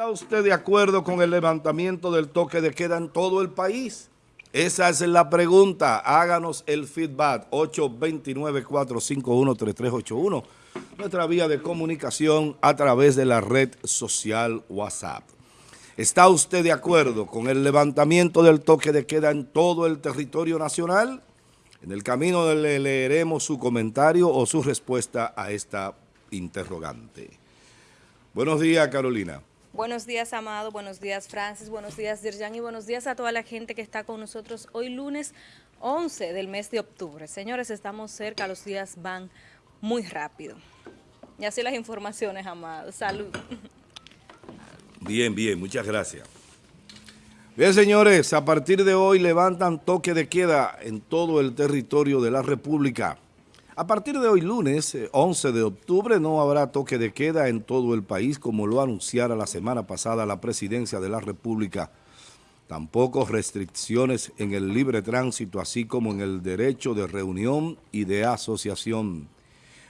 ¿Está usted de acuerdo con el levantamiento del toque de queda en todo el país? Esa es la pregunta. Háganos el feedback. 829-451-3381. Nuestra vía de comunicación a través de la red social WhatsApp. ¿Está usted de acuerdo con el levantamiento del toque de queda en todo el territorio nacional? En el camino le leeremos su comentario o su respuesta a esta interrogante. Buenos días, Carolina. Buenos días, Amado. Buenos días, Francis. Buenos días, Dirjan. Y buenos días a toda la gente que está con nosotros hoy lunes 11 del mes de octubre. Señores, estamos cerca, los días van muy rápido. Y así las informaciones, Amado. Salud. Bien, bien. Muchas gracias. Bien, señores, a partir de hoy levantan toque de queda en todo el territorio de la República. A partir de hoy lunes, 11 eh, de octubre, no habrá toque de queda en todo el país como lo anunciara la semana pasada la Presidencia de la República. Tampoco restricciones en el libre tránsito, así como en el derecho de reunión y de asociación.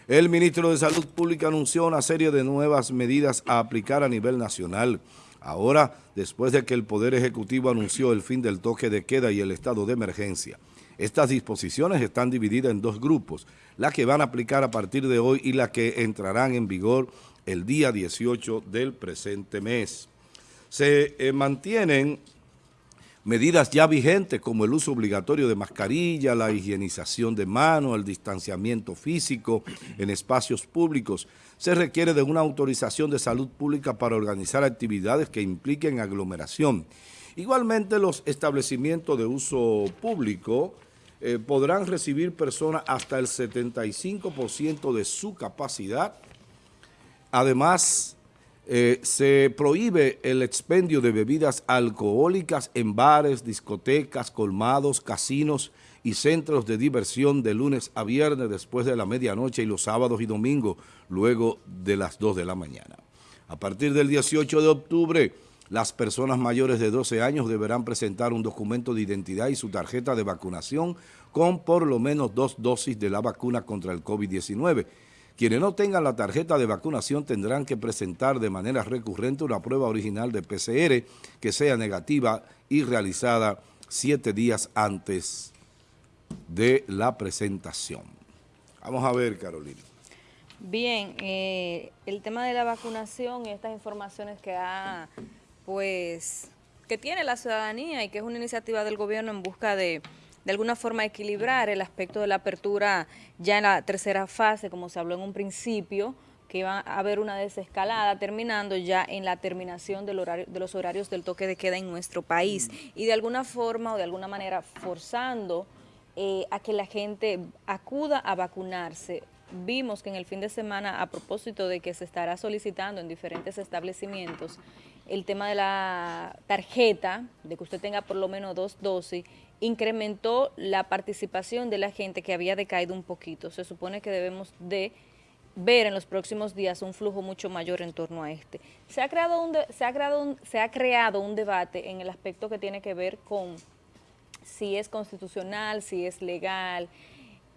El ministro de Salud Pública anunció una serie de nuevas medidas a aplicar a nivel nacional. Ahora, después de que el Poder Ejecutivo anunció el fin del toque de queda y el estado de emergencia, estas disposiciones están divididas en dos grupos, la que van a aplicar a partir de hoy y la que entrarán en vigor el día 18 del presente mes. Se eh, mantienen medidas ya vigentes como el uso obligatorio de mascarilla, la higienización de manos, el distanciamiento físico en espacios públicos. Se requiere de una autorización de salud pública para organizar actividades que impliquen aglomeración. Igualmente los establecimientos de uso público eh, podrán recibir personas hasta el 75% de su capacidad. Además, eh, se prohíbe el expendio de bebidas alcohólicas en bares, discotecas, colmados, casinos y centros de diversión de lunes a viernes después de la medianoche y los sábados y domingos luego de las 2 de la mañana. A partir del 18 de octubre, las personas mayores de 12 años deberán presentar un documento de identidad y su tarjeta de vacunación con por lo menos dos dosis de la vacuna contra el COVID-19. Quienes no tengan la tarjeta de vacunación tendrán que presentar de manera recurrente una prueba original de PCR que sea negativa y realizada siete días antes de la presentación. Vamos a ver, Carolina. Bien, eh, el tema de la vacunación y estas informaciones que ha pues que tiene la ciudadanía y que es una iniciativa del gobierno en busca de de alguna forma equilibrar el aspecto de la apertura ya en la tercera fase, como se habló en un principio, que iba a haber una desescalada, terminando ya en la terminación del horario, de los horarios del toque de queda en nuestro país. Y de alguna forma o de alguna manera forzando eh, a que la gente acuda a vacunarse vimos que en el fin de semana, a propósito de que se estará solicitando en diferentes establecimientos el tema de la tarjeta, de que usted tenga por lo menos dos dosis, incrementó la participación de la gente que había decaído un poquito. Se supone que debemos de ver en los próximos días un flujo mucho mayor en torno a este. Se ha creado un, se ha creado se ha creado un debate en el aspecto que tiene que ver con si es constitucional, si es legal,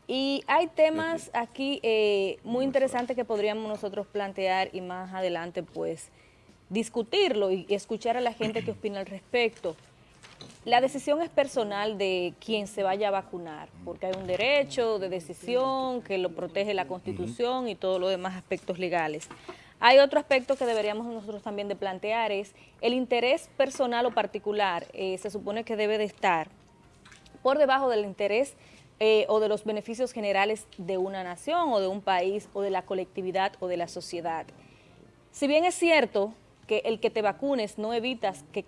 y hay temas aquí eh, muy interesantes que podríamos nosotros plantear y más adelante pues discutirlo y escuchar a la gente que opina al respecto. La decisión es personal de quien se vaya a vacunar, porque hay un derecho de decisión que lo protege la Constitución y todos los demás aspectos legales. Hay otro aspecto que deberíamos nosotros también de plantear, es el interés personal o particular, eh, se supone que debe de estar por debajo del interés eh, o de los beneficios generales de una nación o de un país o de la colectividad o de la sociedad. Si bien es cierto que el que te vacunes no, evitas que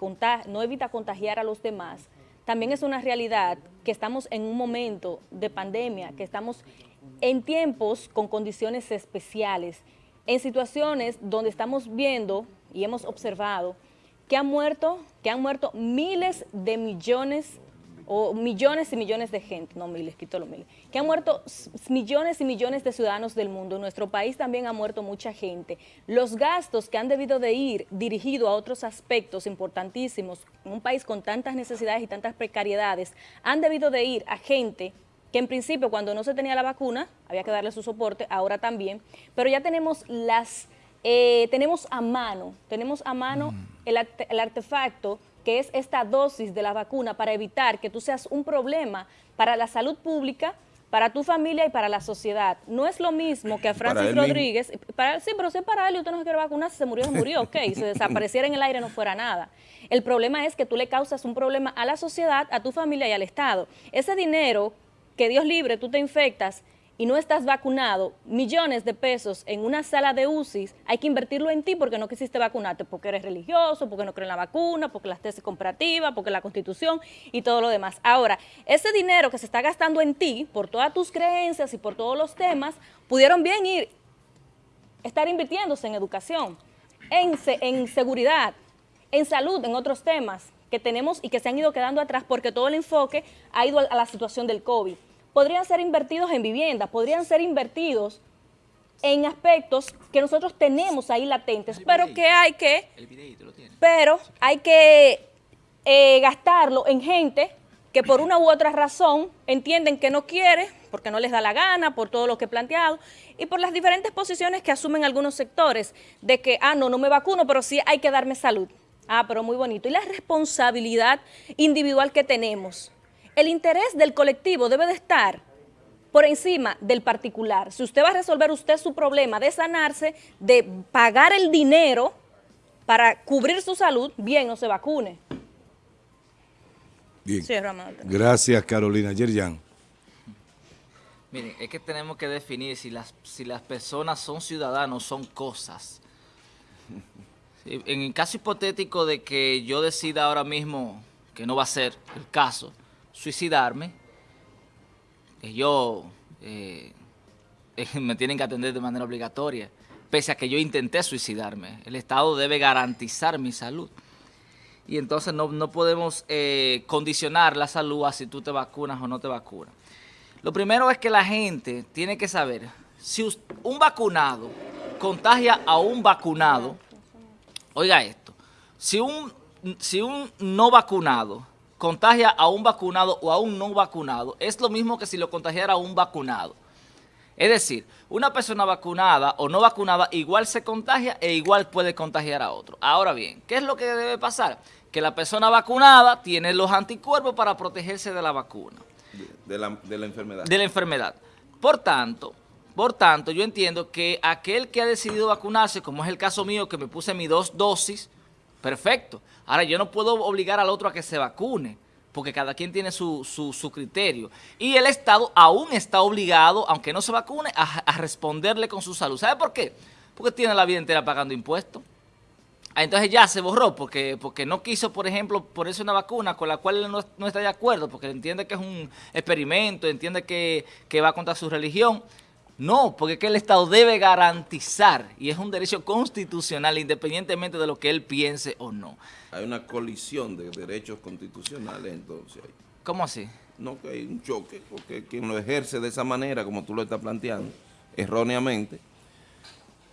no evita contagiar a los demás, también es una realidad que estamos en un momento de pandemia, que estamos en tiempos con condiciones especiales, en situaciones donde estamos viendo y hemos observado que han muerto, que han muerto miles de millones o millones y millones de gente, no miles, quito los miles, que han muerto millones y millones de ciudadanos del mundo. En nuestro país también ha muerto mucha gente. Los gastos que han debido de ir dirigidos a otros aspectos importantísimos en un país con tantas necesidades y tantas precariedades, han debido de ir a gente que en principio cuando no se tenía la vacuna había que darle su soporte, ahora también, pero ya tenemos las eh, tenemos a mano, tenemos a mano mm. el, el artefacto que es esta dosis de la vacuna para evitar que tú seas un problema para la salud pública, para tu familia y para la sociedad. No es lo mismo que a Francis Rodríguez, para, sí, pero si para él y usted no se quiere vacunar, si se murió, se murió, ok, si desapareciera en el aire no fuera nada. El problema es que tú le causas un problema a la sociedad, a tu familia y al Estado. Ese dinero que Dios libre, tú te infectas y no estás vacunado, millones de pesos en una sala de UCI, hay que invertirlo en ti porque no quisiste vacunarte, porque eres religioso, porque no crees en la vacuna, porque las tesis comparativas, porque la constitución y todo lo demás. Ahora, ese dinero que se está gastando en ti, por todas tus creencias y por todos los temas, pudieron bien ir, estar invirtiéndose en educación, en, en seguridad, en salud, en otros temas que tenemos y que se han ido quedando atrás porque todo el enfoque ha ido a la situación del COVID podrían ser invertidos en vivienda, podrían ser invertidos en aspectos que nosotros tenemos ahí latentes, pero que hay que, pero hay que eh, gastarlo en gente que por una u otra razón entienden que no quiere, porque no les da la gana, por todo lo que he planteado, y por las diferentes posiciones que asumen algunos sectores, de que, ah, no, no me vacuno, pero sí hay que darme salud. Ah, pero muy bonito. Y la responsabilidad individual que tenemos el interés del colectivo debe de estar por encima del particular. Si usted va a resolver usted su problema de sanarse, de pagar el dinero para cubrir su salud, bien, no se vacune. Bien. Gracias, Carolina. Yerjan. Miren, es que tenemos que definir si las, si las personas son ciudadanos, son cosas. En el caso hipotético de que yo decida ahora mismo que no va a ser el caso, suicidarme, yo eh, me tienen que atender de manera obligatoria, pese a que yo intenté suicidarme. El Estado debe garantizar mi salud. Y entonces no, podemos eh, condicionar la salud a si tú te vacunas o no te vacunas. Lo primero es que la gente tiene que saber, si un vacunado contagia a un vacunado, oiga esto, si un, si un no vacunado contagia a un vacunado o a un no vacunado, es lo mismo que si lo contagiara a un vacunado. Es decir, una persona vacunada o no vacunada igual se contagia e igual puede contagiar a otro. Ahora bien, ¿qué es lo que debe pasar? Que la persona vacunada tiene los anticuerpos para protegerse de la vacuna. De la, de la enfermedad. De la enfermedad. Por tanto, por tanto, yo entiendo que aquel que ha decidido vacunarse, como es el caso mío, que me puse mis dos dosis, Perfecto. Ahora, yo no puedo obligar al otro a que se vacune, porque cada quien tiene su, su, criterio. Y el Estado aún está obligado, aunque no se vacune, a, responderle con su salud. ¿Sabe por qué? Porque tiene la vida entera pagando impuestos. Ah, entonces ya se borró porque, porque no quiso, por ejemplo, ponerse una vacuna con la cual él no, está de acuerdo, porque entiende que es un experimento, entiende que, que va contra su religión. No, porque es que el Estado debe garantizar, y es un derecho constitucional, independientemente de lo que él piense o no. Hay una colisión de derechos constitucionales entonces. ¿Cómo así? No, que hay un choque, porque quien lo ejerce de esa manera, como tú lo estás planteando, erróneamente,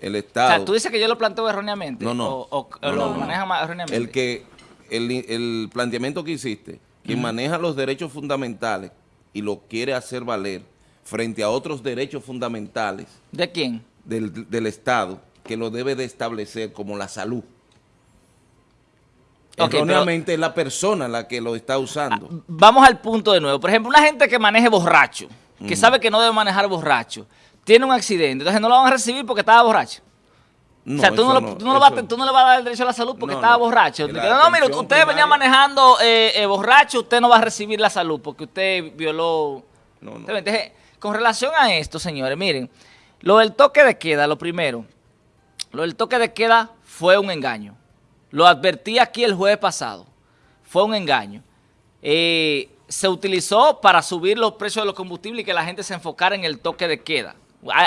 el Estado... O sea, tú dices que yo lo planteo erróneamente. No, no. O, lo maneja erróneamente. El, que, el, planteamiento que hiciste, quien maneja los derechos fundamentales y lo quiere hacer valer, frente a otros derechos fundamentales. ¿De quién? Del, Estado, que lo debe de establecer como la salud. Erróneamente es la persona la que lo está usando. Ah, vamos al punto de nuevo. Por ejemplo, una gente que maneje borracho, que sabe que no debe manejar borracho, tiene un accidente, entonces no lo van a recibir porque estaba borracho. o sea, tú no, le vas a dar el derecho a la salud porque estaba borracho. no, mire, usted venía manejando eh, eh, borracho, usted no va a recibir la salud porque usted violó... No, no. Entonces, con relación a esto, señores, miren, lo del toque de queda, lo primero, lo del toque de queda fue un engaño. Lo advertí aquí el jueves pasado. Fue un engaño. Eh, se utilizó para subir los precios de los combustibles y que la gente se enfocara en el toque de queda.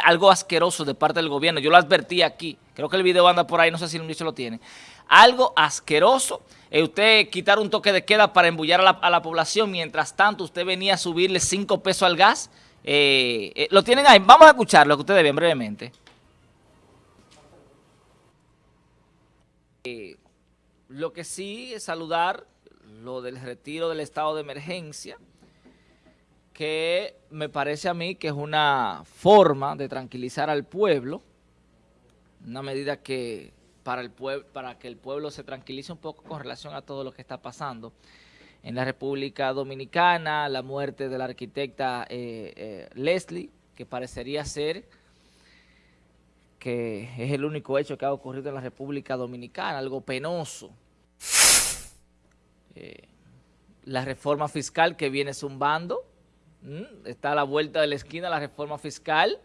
Algo asqueroso de parte del gobierno. Yo lo advertí aquí. Creo que el video anda por ahí, no sé si el ministro lo tiene. Algo asqueroso. Eh, usted quitar un toque de queda para embullar a la, a la población. Mientras tanto, usted venía a subirle 5 pesos al gas. Eh, eh, lo tienen ahí. Vamos a escuchar lo que ustedes ven brevemente. Eh, lo que sí es saludar lo del retiro del estado de emergencia, que me parece a mí que es una forma de tranquilizar al pueblo, una medida que para, el para que el pueblo se tranquilice un poco con relación a todo lo que está pasando en la República Dominicana, la muerte de la arquitecta eh, eh, Leslie, que parecería ser que es el único hecho que ha ocurrido en la República Dominicana, algo penoso. Eh, la reforma fiscal que viene zumbando, está a la vuelta de la esquina la reforma fiscal,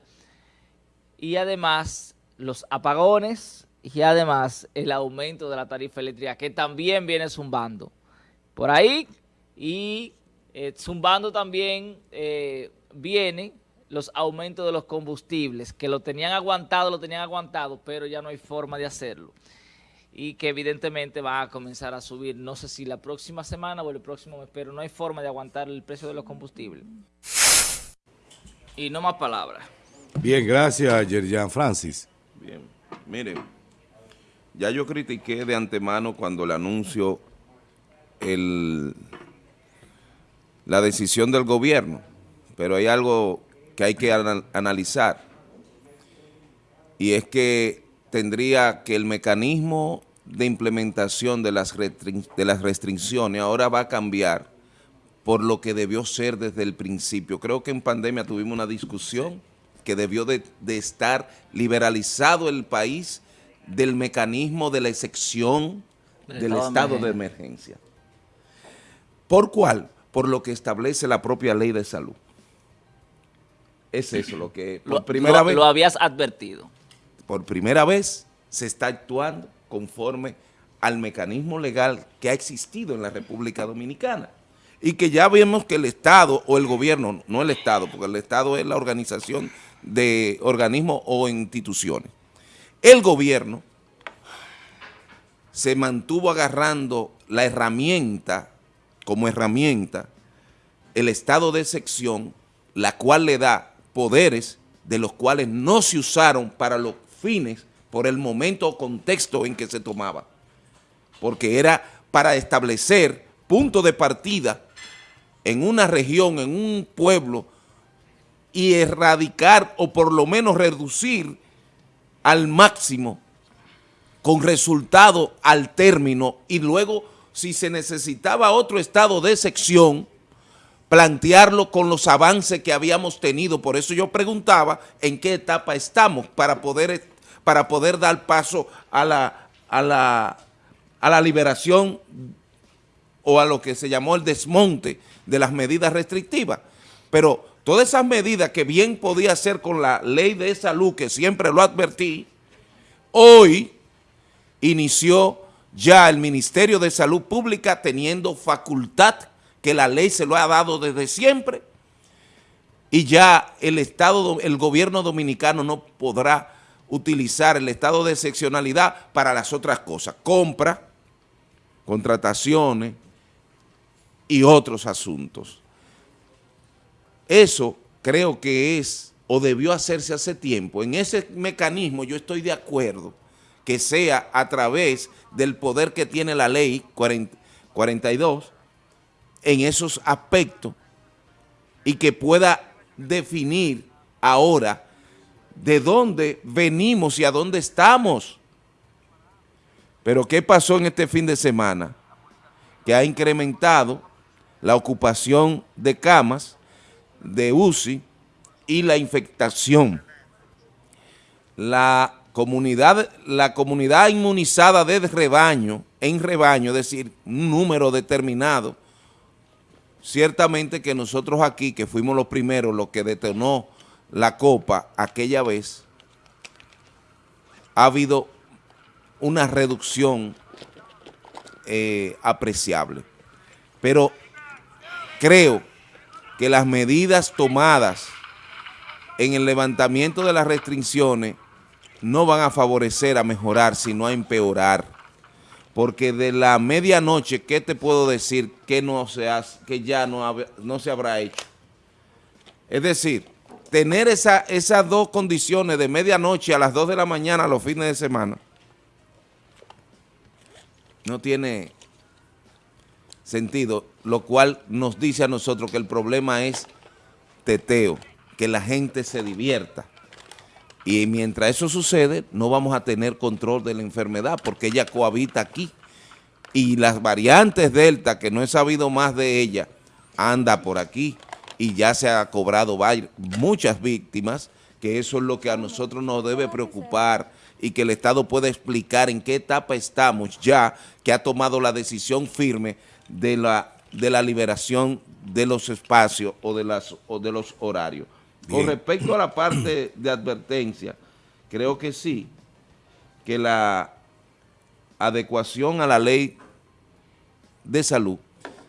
y además los apagones y además el aumento de la tarifa eléctrica que también viene zumbando por ahí y eh, zumbando también eh, viene los aumentos de los combustibles que lo tenían aguantado, lo tenían aguantado, pero ya no hay forma de hacerlo y que evidentemente va a comenzar a subir, no sé si la próxima semana o el próximo mes, pero no hay forma de aguantar el precio de los combustibles. Y no más palabras. Bien, gracias, Yerjan Francis. Bien, miren, ya yo critiqué de antemano cuando le anuncio el, la decisión del gobierno, pero hay algo que hay que analizar, y es que tendría que el mecanismo de implementación de las, de las restricciones ahora va a cambiar por lo que debió ser desde el principio. Creo que en pandemia tuvimos una discusión que debió de, estar liberalizado el país del mecanismo de la excepción del estado, de, emergencia. ¿Por cuál? Por lo que establece la propia ley de salud. Es eso lo que por primera vez... Lo habías advertido. Por primera vez se está actuando conforme al mecanismo legal que ha existido en la República Dominicana y que ya vemos que el Estado o el gobierno, no el Estado, porque el Estado es la organización de organismos o instituciones. El gobierno se mantuvo agarrando la herramienta, como herramienta, el estado de sección, la cual le da poderes de los cuales no se usaron para los fines, por el momento o contexto en que se tomaba, porque era para establecer punto de partida en una región, en un pueblo, y erradicar o por lo menos reducir al máximo con resultado al término y luego si se necesitaba otro estado de sección, plantearlo con los avances que habíamos tenido. Por eso yo preguntaba en qué etapa estamos para poder, para poder dar paso a la, a, la, a la liberación o a lo que se llamó el desmonte de las medidas restrictivas. Pero Todas esas medidas que bien podía hacer con la ley de salud, que siempre lo advertí, hoy inició ya el Ministerio de Salud Pública teniendo facultad que la ley se lo ha dado desde siempre y ya el Estado, el gobierno dominicano no podrá utilizar el estado de excepcionalidad para las otras cosas, compra, contrataciones y otros asuntos. Eso creo que es o debió hacerse hace tiempo. En ese mecanismo yo estoy de acuerdo que sea a través del poder que tiene la ley 42 en esos aspectos y que pueda definir ahora de dónde venimos y a dónde estamos. Pero ¿qué pasó en este fin de semana? Que ha incrementado la ocupación de camas de UCI y la infectación. La comunidad, la comunidad inmunizada de rebaño, en rebaño, es decir, un número determinado, ciertamente que nosotros aquí, que fuimos los primeros, los que detonó la copa aquella vez, ha habido una reducción eh, apreciable. Pero creo que las medidas tomadas en el levantamiento de las restricciones no van a favorecer a mejorar, sino a empeorar. Porque de la medianoche, ¿qué te puedo decir que, no se que ya no, se habrá hecho? Es decir, tener esa, esas dos condiciones de medianoche a las 2 de la mañana los fines de semana no tiene sentido, lo cual nos dice a nosotros que el problema es teteo, que la gente se divierta. Y mientras eso sucede, no vamos a tener control de la enfermedad porque ella cohabita aquí. Y las variantes Delta, que no he sabido más de ella, anda por aquí y ya se ha cobrado muchas víctimas, que eso es lo que a nosotros nos debe preocupar y que el Estado pueda explicar en qué etapa estamos ya que ha tomado la decisión firme de la, de la liberación de los espacios o de, las, o de los horarios. Con respecto a la parte de advertencia, creo que sí, que la adecuación a la ley de salud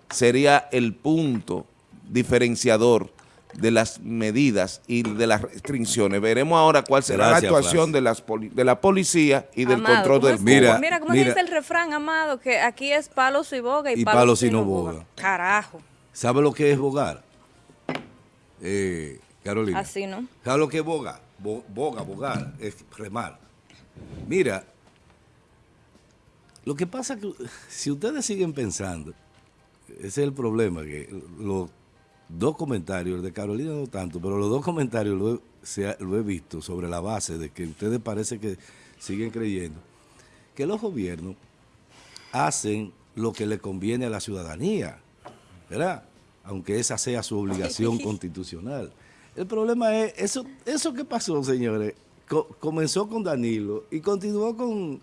sería el punto diferenciador de las medidas y de las restricciones. Veremos ahora cuál será la actuación de, las de la policía y del control del mira, mira, ¿cómo dice el refrán, Amado? Que aquí es palos y boga y, palos, y no boga. Carajo. ¿Sabe lo que es bogar? Eh, Carolina. Así, ¿no? ¿Sabe lo que es boga? boga, bogar, es remar. Mira, lo que pasa es que si ustedes siguen pensando, ese es el problema, que los dos comentarios, de Carolina no tanto, pero los dos comentarios lo he, lo he visto sobre la base de que ustedes parece que siguen creyendo que los gobiernos hacen lo que le conviene a la ciudadanía, ¿verdad? Aunque esa sea su obligación constitucional. El problema es, eso, eso que pasó, señores, comenzó con Danilo y continuó con,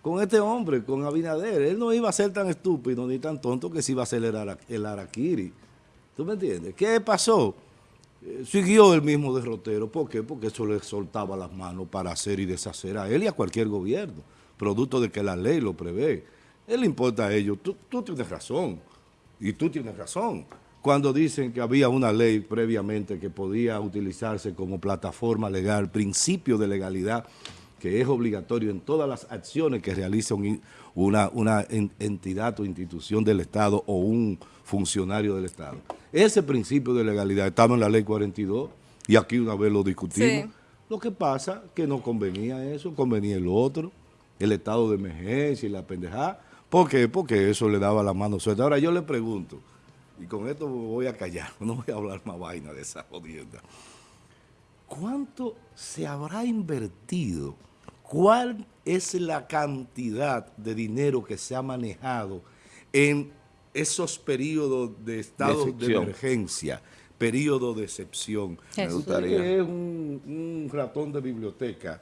con este hombre, con Abinader. Él no iba a ser tan estúpido ni tan tonto que se iba a el, el Araquiri. ¿Tú me entiendes? ¿Qué pasó? Eh, siguió el mismo derrotero. ¿Por qué? Porque eso le soltaba las manos para hacer y deshacer a él y a cualquier gobierno, producto de que la ley lo prevé. Él le importa a ellos. Tú, tú tienes razón. Y tú tienes razón. Cuando dicen que había una ley previamente que podía utilizarse como plataforma legal, principio de legalidad, que es obligatorio en todas las acciones que realiza una, una entidad o institución del Estado o un funcionario del Estado. Ese principio de legalidad estaba en la ley 42 y aquí una vez lo discutimos. Lo que pasa que no convenía eso, convenía el otro, el estado de emergencia y la pendejada. ¿Por qué? Porque eso le daba la mano suelta. Ahora yo le pregunto, y con esto voy a callar, no voy a hablar más vaina de esa jodienda. ¿Cuánto se habrá invertido? ¿Cuál es la cantidad de dinero que se ha manejado en esos periodos de estado de, emergencia, periodo de excepción. Me gustaría. Es un, ratón de biblioteca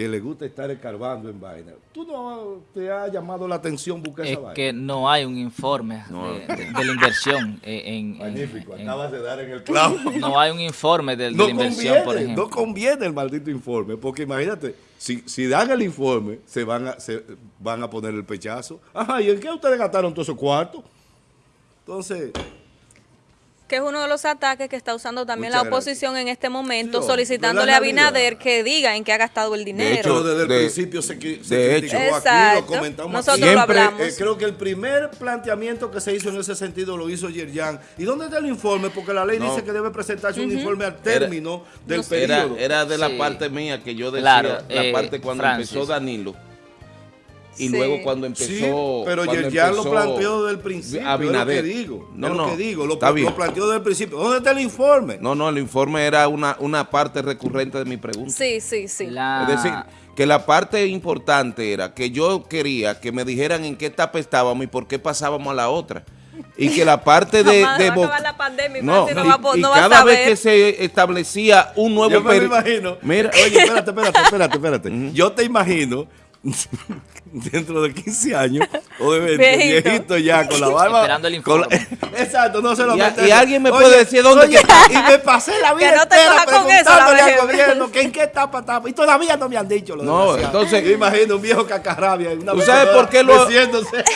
que le gusta estar escarbando en vaina. ¿Tú no te ha llamado la atención buscar esa vaina? Es que no hay un informe de, la inversión en, Magnífico, acabas de dar en el clavo. No hay un informe de, la inversión, por ejemplo. No conviene el maldito informe, porque imagínate, si, si dan el informe, se van a, se van a poner el pechazo. Ajá, ¿y en qué ustedes gastaron todos esos cuartos? Entonces... Que es uno de los ataques que está usando también la oposición en este momento, solicitándole a Binader que diga en qué ha gastado el dinero. De hecho, desde el principio se, se hecho, aquí, lo comentamos Nosotros lo hablamos. Eh, creo que el primer planteamiento que se hizo en ese sentido lo hizo Yerjan. ¿Y dónde está el informe? Porque la ley dice que debe presentarse un informe al término del periodo. Era, de la parte mía que yo decía, la eh, parte cuando empezó Danilo y luego cuando empezó... Sí, pero ya lo planteó desde el principio, Abinader. es lo que digo, no, lo que digo, lo, planteó desde el principio. ¿Dónde está el informe? No, no, el informe era una, una parte recurrente de mi pregunta. Sí, sí, sí. Es decir, que la parte importante era que yo quería que me dijeran en qué etapa estábamos y por qué pasábamos a la otra. Y que la parte de... de la pandemia, no, y, cada vez que se establecía un nuevo... Yo me imagino... Mira, oye, espérate, espérate, espérate, espérate. Yo te imagino dentro de 15 años o de 20, viejito, ya con la barba. Esperando el informe. exacto, no se lo Y, y alguien me puede decir dónde oye, Y me pasé la vida no entera preguntándole al gobierno que en qué etapa estaba. Y todavía no me han dicho lo No, entonces. Yo imagino un viejo cacarrabia. ¿tú sabes, por qué lo,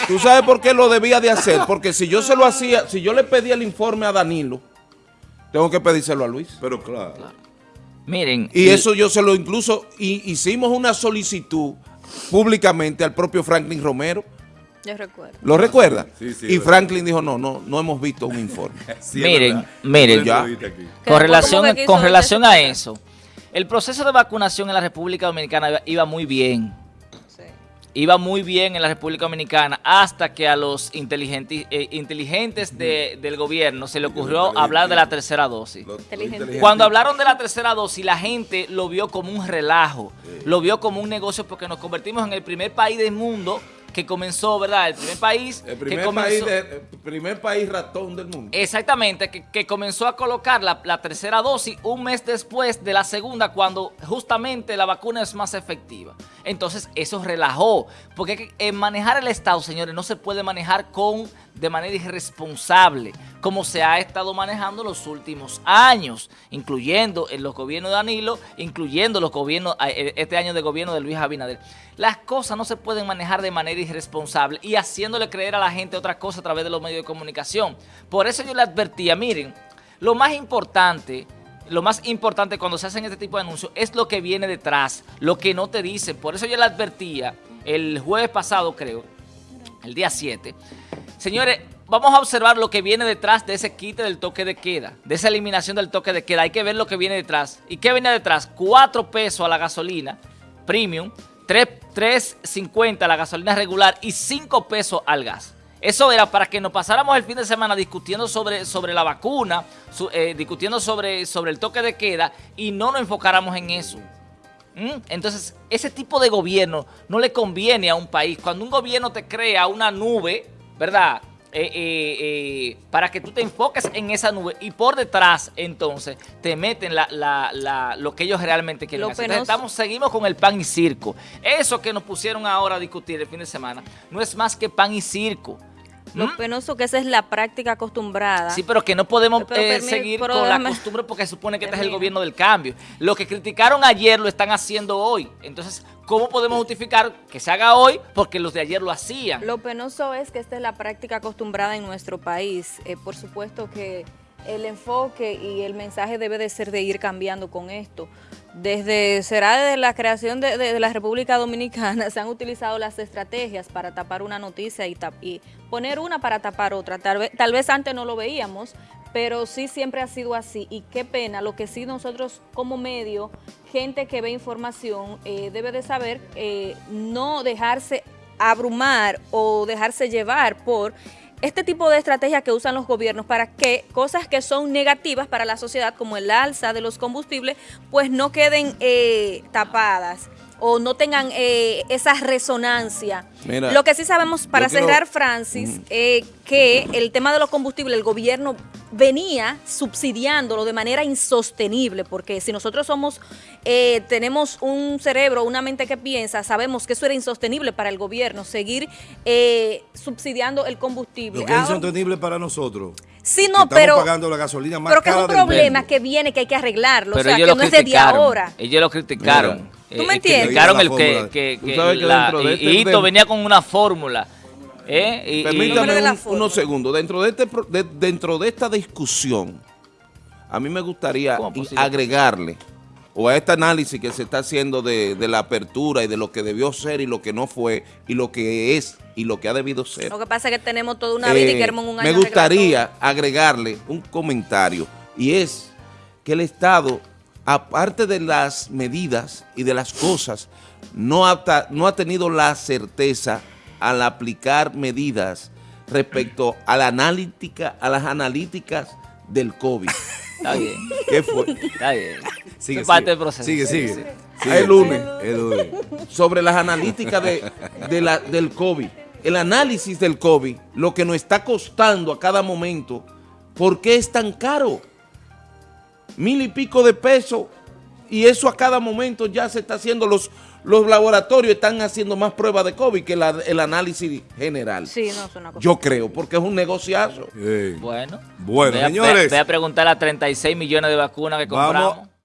¿Tú sabes por qué lo debía de hacer? Porque si yo se lo hacía, si yo le pedía el informe a Danilo, tengo que pedírselo a Luis. Pero claro. Miren. Y, eso yo se lo incluso, y, hicimos una solicitud públicamente al propio Franklin Romero. Yo recuerdo. ¿Lo recuerda? y Franklin dijo, no, no, no hemos visto un informe. miren, miren, ya. con relación, con relación a eso, el proceso de vacunación en la República Dominicana iba, muy bien. Iba muy bien en la República Dominicana hasta que a los inteligentes, eh, inteligentes de, del gobierno se le ocurrió hablar de la tercera dosis. Cuando hablaron de la tercera dosis, la gente lo vio como un relajo, lo vio como un negocio porque nos convertimos en el primer país del mundo que comenzó, ¿verdad? El primer país... El primer, que país, primer país ratón del mundo. Exactamente, que, comenzó a colocar la, la, tercera dosis un mes después de la segunda, cuando justamente la vacuna es más efectiva. Entonces, eso relajó, porque en manejar el Estado, señores, no se puede manejar con de manera irresponsable, como se ha estado manejando los últimos años, incluyendo en los gobiernos de Danilo, incluyendo los gobiernos, eh, este año de gobierno de Luis Abinader. Las cosas no se pueden manejar de manera irresponsable y haciéndole creer a la gente otra cosa a través de los medios de comunicación. Por eso yo le advertía, miren, lo más importante lo más importante cuando se hacen este tipo de anuncios es lo que viene detrás, lo que no te dicen. Por eso yo le advertía el jueves pasado, creo, el día 7, Señores, vamos a observar lo que viene detrás de ese quite del toque de queda, de esa eliminación del toque de queda. Hay que ver lo que viene detrás. ¿Y qué viene detrás? 4 pesos a la gasolina premium, 3.50 a la gasolina regular y 5 pesos al gas. Eso era para que nos pasáramos el fin de semana discutiendo sobre, sobre la vacuna, eh, discutiendo sobre, sobre el toque de queda y no nos enfocáramos en eso. ¿Mm? Entonces, ese tipo de gobierno no le conviene a un país. Cuando un gobierno te crea una nube ¿verdad? Eh, eh, eh, para que tú te enfoques en esa nube y por detrás entonces te meten la, lo que ellos realmente quieren hacer. estamos, seguimos con el pan y circo. Eso que nos pusieron ahora a discutir el fin de semana no es más que pan y circo. Lo ¿Mm? penoso que esa es la práctica acostumbrada. Sí, pero que no podemos seguir con la costumbre porque supone que este es el gobierno del cambio. Lo que criticaron ayer lo están haciendo hoy. Entonces, ¿Cómo podemos justificar que se haga hoy? Porque los de ayer lo hacían. Lo penoso es que esta es la práctica acostumbrada en nuestro país. Eh, por supuesto que el enfoque y el mensaje debe de ser de ir cambiando con esto. Desde, será desde la creación de, la República Dominicana, se han utilizado las estrategias para tapar una noticia y, y poner una para tapar otra. Tal vez, tal vez antes no lo veíamos, pero sí siempre ha sido así y qué pena, lo que sí nosotros como medio, gente que ve información, eh, debe de saber eh, no dejarse abrumar o dejarse llevar por este tipo de estrategias que usan los gobiernos para que cosas que son negativas para la sociedad, como el alza de los combustibles, pues no queden eh, tapadas o no tengan eh, esa resonancia. Lo que sí sabemos, para cerrar, Francis, eh, que el tema de los combustibles, el gobierno venía subsidiándolo de manera insostenible, porque si nosotros somos, eh, tenemos un cerebro, una mente que piensa, sabemos que eso era insostenible para el gobierno, seguir subsidiando el combustible. Lo que es insostenible para nosotros. Sí, no, pero. pagando la gasolina más pero que es un problema que viene, que hay que arreglarlo. o sea, que no es de día ahora. Ellos lo criticaron. ¿Tú me entiendes? Criticaron el que, que, que, la, este Hito venía con una fórmula. ¿eh? Permítame unos segundos. Dentro de, este, dentro de esta discusión, a mí me gustaría agregarle o a este análisis que se está haciendo de, de, la apertura y de lo que debió ser y lo que no fue y lo que es y lo que ha debido ser. Lo que pasa es que tenemos toda una vida y eh, queremos un año Me gustaría agregarle un comentario y es que el Estado, aparte de las medidas y de las cosas, no ha, no ha tenido la certeza al aplicar medidas respecto a la analítica, a las analíticas del COVID. Está bien. ¿Qué fue? Está bien. Sigue, es parte del proceso. Sigue, sigue. El, lunes. Sobre las analíticas de, de la, del COVID. El análisis del COVID, lo que nos está costando a cada momento, ¿por qué es tan caro? Mil y pico de pesos y eso a cada momento ya se está haciendo, los, los laboratorios están haciendo más pruebas de COVID que el análisis general. Sí, no es una cosa. Yo creo, porque es un negociazo. Bueno. Bueno, señores. Voy a preguntar a 36 millones de vacunas que compramos.